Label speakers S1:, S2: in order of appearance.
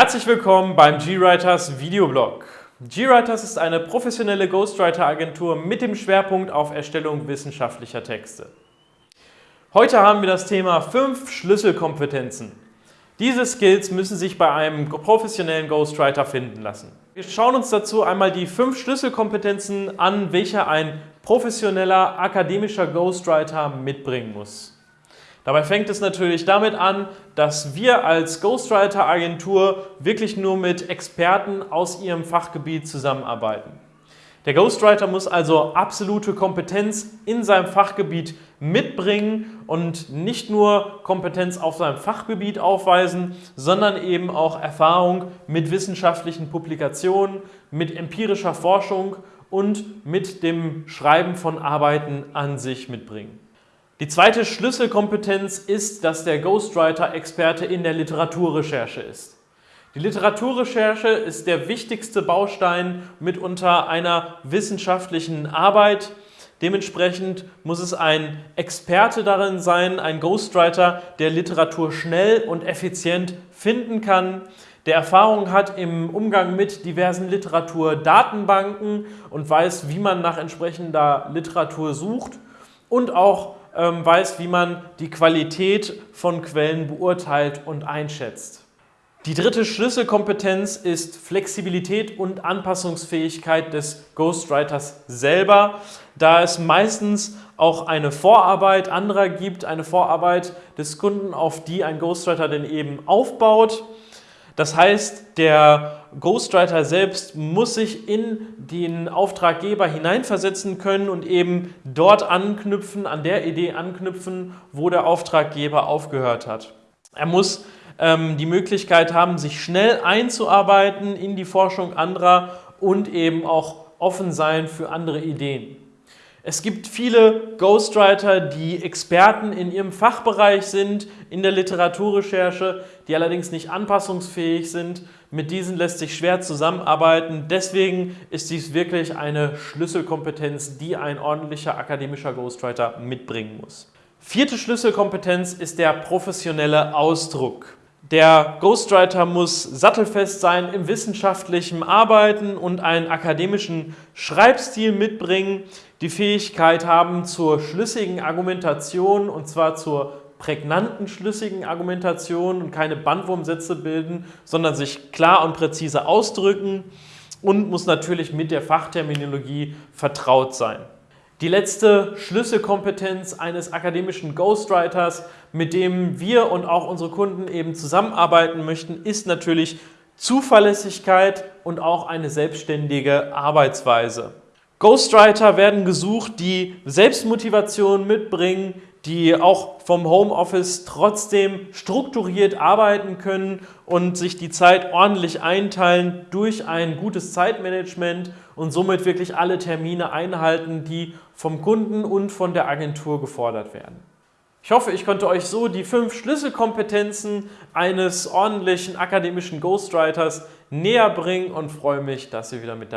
S1: Herzlich willkommen beim GWriters Videoblog. GWriters ist eine professionelle Ghostwriter-Agentur mit dem Schwerpunkt auf Erstellung wissenschaftlicher Texte. Heute haben wir das Thema 5 Schlüsselkompetenzen. Diese Skills müssen sich bei einem professionellen Ghostwriter finden lassen. Wir schauen uns dazu einmal die 5 Schlüsselkompetenzen an, welche ein professioneller akademischer Ghostwriter mitbringen muss. Dabei fängt es natürlich damit an, dass wir als Ghostwriter-Agentur wirklich nur mit Experten aus ihrem Fachgebiet zusammenarbeiten. Der Ghostwriter muss also absolute Kompetenz in seinem Fachgebiet mitbringen und nicht nur Kompetenz auf seinem Fachgebiet aufweisen, sondern eben auch Erfahrung mit wissenschaftlichen Publikationen, mit empirischer Forschung und mit dem Schreiben von Arbeiten an sich mitbringen. Die zweite Schlüsselkompetenz ist, dass der Ghostwriter Experte in der Literaturrecherche ist. Die Literaturrecherche ist der wichtigste Baustein mitunter einer wissenschaftlichen Arbeit. Dementsprechend muss es ein Experte darin sein, ein Ghostwriter, der Literatur schnell und effizient finden kann, der Erfahrung hat im Umgang mit diversen Literaturdatenbanken und weiß, wie man nach entsprechender Literatur sucht und auch ähm, weiß, wie man die Qualität von Quellen beurteilt und einschätzt. Die dritte Schlüsselkompetenz ist Flexibilität und Anpassungsfähigkeit des Ghostwriters selber, da es meistens auch eine Vorarbeit anderer gibt, eine Vorarbeit des Kunden, auf die ein Ghostwriter denn eben aufbaut. Das heißt, der Ghostwriter selbst muss sich in den Auftraggeber hineinversetzen können und eben dort anknüpfen, an der Idee anknüpfen, wo der Auftraggeber aufgehört hat. Er muss ähm, die Möglichkeit haben, sich schnell einzuarbeiten in die Forschung anderer und eben auch offen sein für andere Ideen. Es gibt viele Ghostwriter, die Experten in ihrem Fachbereich sind, in der Literaturrecherche, die allerdings nicht anpassungsfähig sind. Mit diesen lässt sich schwer zusammenarbeiten. Deswegen ist dies wirklich eine Schlüsselkompetenz, die ein ordentlicher akademischer Ghostwriter mitbringen muss. Vierte Schlüsselkompetenz ist der professionelle Ausdruck. Der Ghostwriter muss sattelfest sein im wissenschaftlichen Arbeiten und einen akademischen Schreibstil mitbringen, die Fähigkeit haben zur schlüssigen Argumentation und zwar zur prägnanten, schlüssigen Argumentation und keine Bandwurmsätze bilden, sondern sich klar und präzise ausdrücken und muss natürlich mit der Fachterminologie vertraut sein. Die letzte Schlüsselkompetenz eines akademischen Ghostwriters, mit dem wir und auch unsere Kunden eben zusammenarbeiten möchten, ist natürlich Zuverlässigkeit und auch eine selbstständige Arbeitsweise. Ghostwriter werden gesucht, die Selbstmotivation mitbringen, die auch vom Homeoffice trotzdem strukturiert arbeiten können und sich die Zeit ordentlich einteilen durch ein gutes Zeitmanagement und somit wirklich alle Termine einhalten, die vom Kunden und von der Agentur gefordert werden. Ich hoffe, ich konnte euch so die fünf Schlüsselkompetenzen eines ordentlichen akademischen Ghostwriters näher bringen und freue mich, dass ihr wieder mit dabei seid.